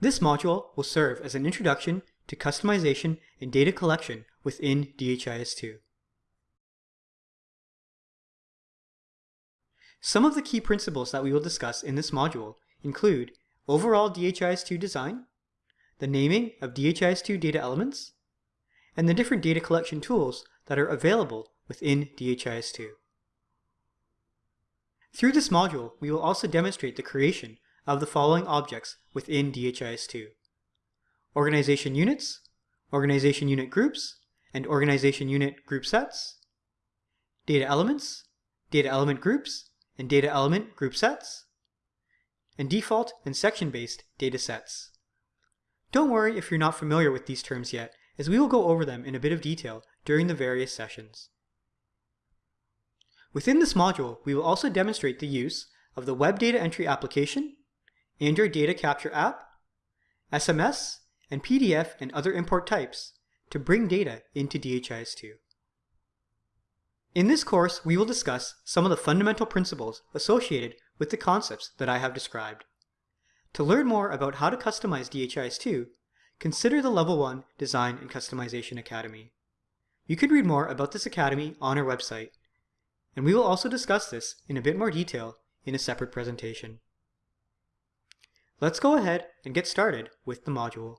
This module will serve as an introduction to customization and data collection within DHIS2. Some of the key principles that we will discuss in this module include overall DHIS2 design, the naming of DHIS2 data elements, and the different data collection tools that are available within DHIS2. Through this module, we will also demonstrate the creation of the following objects within DHIS2. Organization units, organization unit groups, and organization unit group sets, data elements, data element groups, and data element group sets, and default and section-based data sets. Don't worry if you're not familiar with these terms yet, as we will go over them in a bit of detail during the various sessions. Within this module, we will also demonstrate the use of the Web Data Entry application, Android Data Capture app, SMS, and PDF and other import types to bring data into DHIS2. In this course, we will discuss some of the fundamental principles associated with the concepts that I have described. To learn more about how to customize DHIS2, consider the Level 1 Design and Customization Academy. You can read more about this academy on our website, and we will also discuss this in a bit more detail in a separate presentation. Let's go ahead and get started with the module.